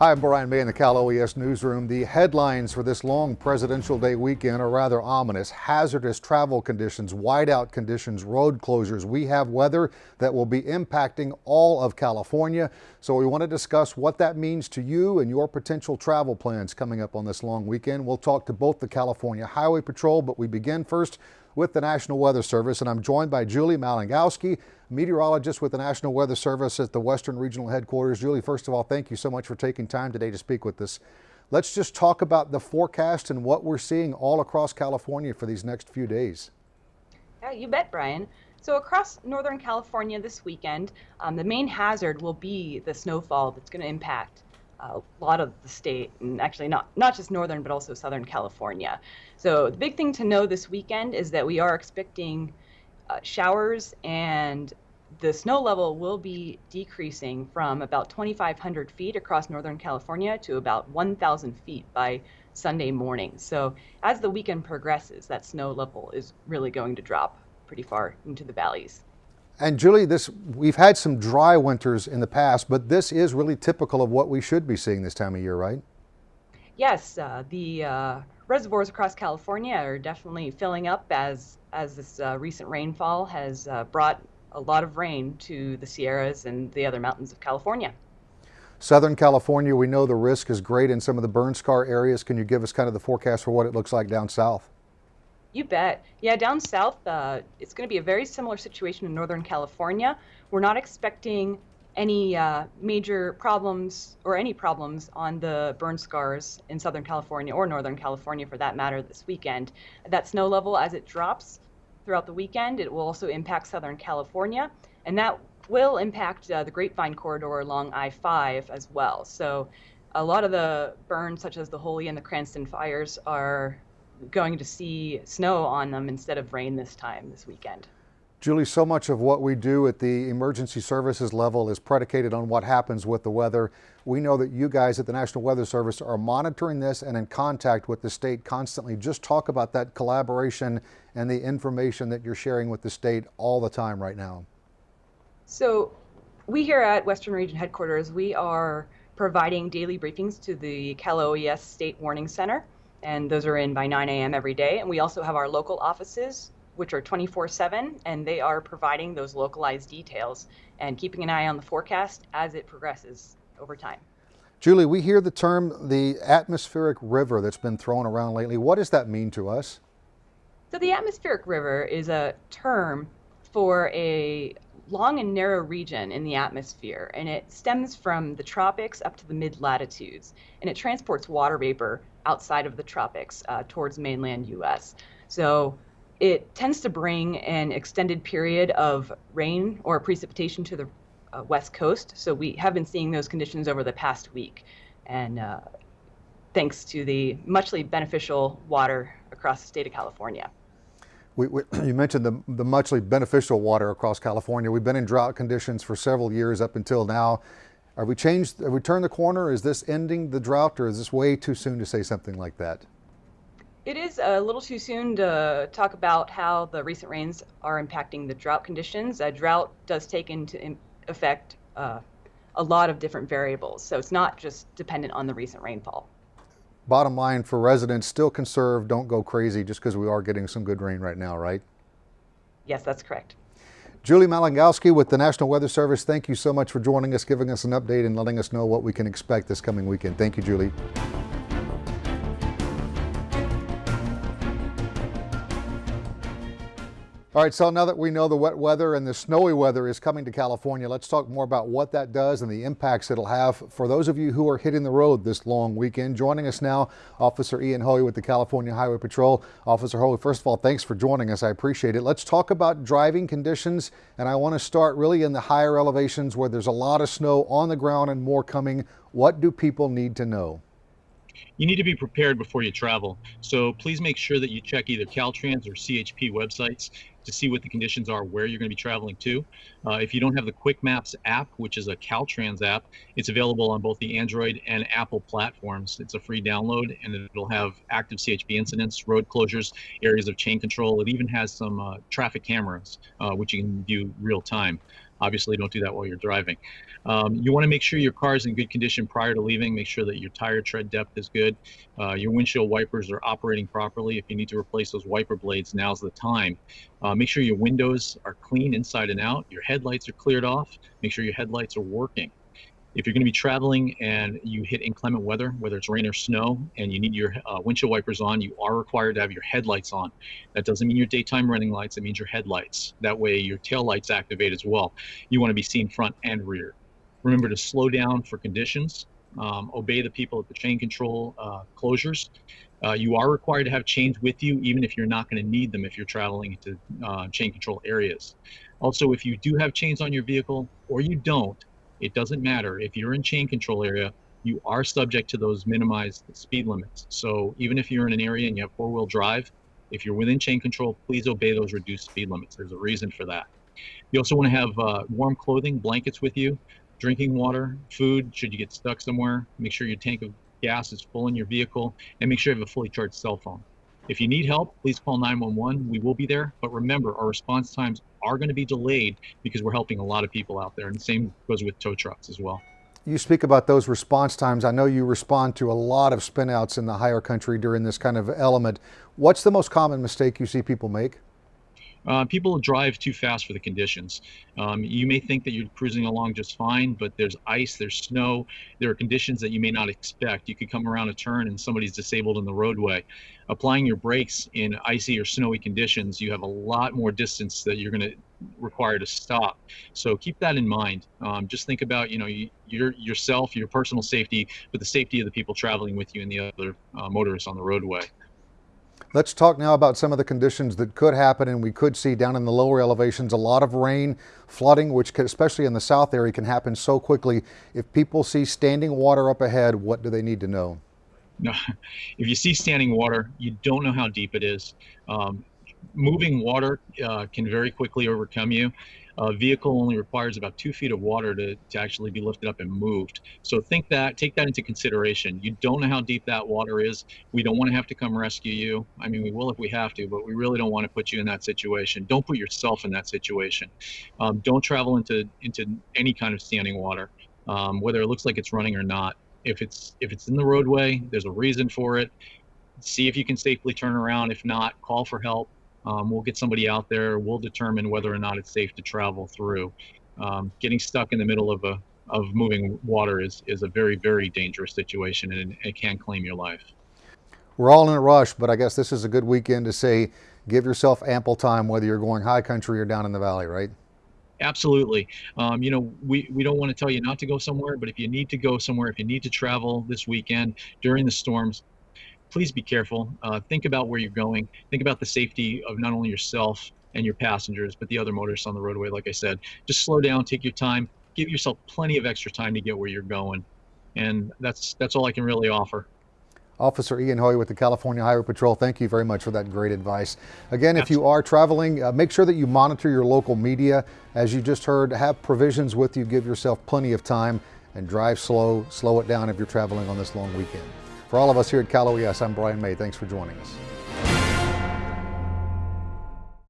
Hi, I'm Brian May in the Cal OES newsroom. The headlines for this long Presidential Day weekend are rather ominous. Hazardous travel conditions, whiteout conditions, road closures. We have weather that will be impacting all of California. So we want to discuss what that means to you and your potential travel plans coming up on this long weekend. We'll talk to both the California Highway Patrol, but we begin first with the National Weather Service, and I'm joined by Julie Malingowski, meteorologist with the National Weather Service at the Western Regional Headquarters. Julie, first of all, thank you so much for taking time today to speak with us. Let's just talk about the forecast and what we're seeing all across California for these next few days. Yeah, you bet, Brian. So across Northern California this weekend, um, the main hazard will be the snowfall that's going to impact a lot of the state, and actually not not just northern, but also Southern California. So the big thing to know this weekend is that we are expecting uh, showers and the snow level will be decreasing from about 2,500 feet across Northern California to about 1,000 feet by Sunday morning. So as the weekend progresses, that snow level is really going to drop pretty far into the valleys. And Julie, this we've had some dry winters in the past, but this is really typical of what we should be seeing this time of year, right? Yes, uh, the uh, reservoirs across California are definitely filling up as as this uh, recent rainfall has uh, brought a lot of rain to the Sierras and the other mountains of California. Southern California, we know the risk is great in some of the burn scar areas. Can you give us kind of the forecast for what it looks like down south? You bet. Yeah, down south, uh, it's going to be a very similar situation in Northern California. We're not expecting any uh, major problems or any problems on the burn scars in Southern California or Northern California for that matter this weekend. That snow level, as it drops throughout the weekend, it will also impact Southern California, and that will impact uh, the Grapevine corridor along I 5 as well. So a lot of the burns, such as the Holy and the Cranston fires, are going to see snow on them instead of rain this time this weekend. Julie, so much of what we do at the emergency services level is predicated on what happens with the weather. We know that you guys at the National Weather Service are monitoring this and in contact with the state constantly. Just talk about that collaboration and the information that you're sharing with the state all the time right now. So we here at Western Region Headquarters, we are providing daily briefings to the Cal OES State Warning Center and those are in by 9 a.m. every day. And we also have our local offices, which are 24 7, and they are providing those localized details and keeping an eye on the forecast as it progresses over time. Julie, we hear the term the atmospheric river that's been thrown around lately. What does that mean to us? So, the atmospheric river is a term for a long and narrow region in the atmosphere, and it stems from the tropics up to the mid latitudes, and it transports water vapor outside of the tropics uh, towards mainland US. So it tends to bring an extended period of rain or precipitation to the uh, west coast. So we have been seeing those conditions over the past week. And uh, thanks to the muchly beneficial water across the state of California. We, we, you mentioned the, the muchly beneficial water across California. We've been in drought conditions for several years up until now. Have we changed, have we turned the corner? Is this ending the drought or is this way too soon to say something like that? It is a little too soon to talk about how the recent rains are impacting the drought conditions. A drought does take into effect uh, a lot of different variables, so it's not just dependent on the recent rainfall bottom line for residents, still conserve, don't go crazy just because we are getting some good rain right now, right? Yes, that's correct. Julie Malangowski with the National Weather Service, thank you so much for joining us, giving us an update and letting us know what we can expect this coming weekend. Thank you, Julie. All right, so now that we know the wet weather and the snowy weather is coming to California, let's talk more about what that does and the impacts it'll have for those of you who are hitting the road this long weekend. Joining us now, Officer Ian Hoey with the California Highway Patrol. Officer Hoey, first of all, thanks for joining us. I appreciate it. Let's talk about driving conditions, and I want to start really in the higher elevations where there's a lot of snow on the ground and more coming. What do people need to know? you need to be prepared before you travel. So please make sure that you check either Caltrans or CHP websites to see what the conditions are where you're going to be traveling to. Uh, if you don't have the Quick Maps app, which is a Caltrans app, it's available on both the Android and Apple platforms. It's a free download and it'll have active CHP incidents, road closures, areas of chain control. It even has some uh, traffic cameras, uh, which you can view real time. Obviously, don't do that while you're driving. Um, you want to make sure your car is in good condition prior to leaving. Make sure that your tire tread depth is good. Uh, your windshield wipers are operating properly. If you need to replace those wiper blades, now's the time. Uh, make sure your windows are clean inside and out. Your headlights are cleared off. Make sure your headlights are working. If you're going to be traveling and you hit inclement weather, whether it's rain or snow, and you need your uh, windshield wipers on, you are required to have your headlights on. That doesn't mean your daytime running lights, it means your headlights. That way your tail lights activate as well. You want to be seen front and rear. Remember to slow down for conditions, um, obey the people at the chain control uh, closures. Uh, you are required to have chains with you, even if you're not going to need them if you're traveling into uh, chain control areas. Also, if you do have chains on your vehicle or you don't, it doesn't matter. If you're in chain control area, you are subject to those minimized speed limits. So even if you're in an area and you have four wheel drive, if you're within chain control, please obey those reduced speed limits. There's a reason for that. You also want to have uh, warm clothing, blankets with you, drinking water, food, should you get stuck somewhere. Make sure your tank of gas is full in your vehicle, and make sure you have a fully charged cell phone. If you need help, please call 911. We will be there. But remember, our response times are going to be delayed because we're helping a lot of people out there. And the same goes with tow trucks as well. You speak about those response times. I know you respond to a lot of spinouts in the higher country during this kind of element. What's the most common mistake you see people make? Uh, people drive too fast for the conditions. Um, you may think that you're cruising along just fine, but there's ice, there's snow, there are conditions that you may not expect. You could come around a turn and somebody's disabled in the roadway. Applying your brakes in icy or snowy conditions, you have a lot more distance that you're going to require to stop. So keep that in mind. Um, just think about, you know, you, your yourself, your personal safety, but the safety of the people traveling with you and the other uh, motorists on the roadway. Let's talk now about some of the conditions that could happen and we could see down in the lower elevations. A lot of rain, flooding, which could, especially in the south area can happen so quickly. If people see standing water up ahead, what do they need to know? No, if you see standing water, you don't know how deep it is. Um, moving water uh, can very quickly overcome you a vehicle only requires about two feet of water to, to actually be lifted up and moved. So think that, take that into consideration. You don't know how deep that water is. We don't want to have to come rescue you. I mean, we will if we have to, but we really don't want to put you in that situation. Don't put yourself in that situation. Um, don't travel into into any kind of standing water, um, whether it looks like it's running or not. If it's if it's in the roadway, there's a reason for it. See if you can safely turn around. If not, call for help um, we'll get somebody out there. We'll determine whether or not it's safe to travel through. Um, getting stuck in the middle of a of moving water is is a very very dangerous situation, and it can claim your life. We're all in a rush, but I guess this is a good weekend to say give yourself ample time, whether you're going high country or down in the valley, right? Absolutely. Um, you know, we, we don't want to tell you not to go somewhere, but if you need to go somewhere, if you need to travel this weekend during the storms, please be careful. Uh, think about where you're going. Think about the safety of not only yourself and your passengers, but the other motorists on the roadway. Like I said, just slow down, take your time, give yourself plenty of extra time to get where you're going. And that's that's all I can really offer. Officer Ian Hoey with the California Highway Patrol, thank you very much for that great advice. Again, if you are traveling, uh, make sure that you monitor your local media. As you just heard, have provisions with you, give yourself plenty of time, and drive slow, slow it down if you're traveling on this long weekend. For all of us here at Cal OES, I'm Brian May. Thanks for joining us.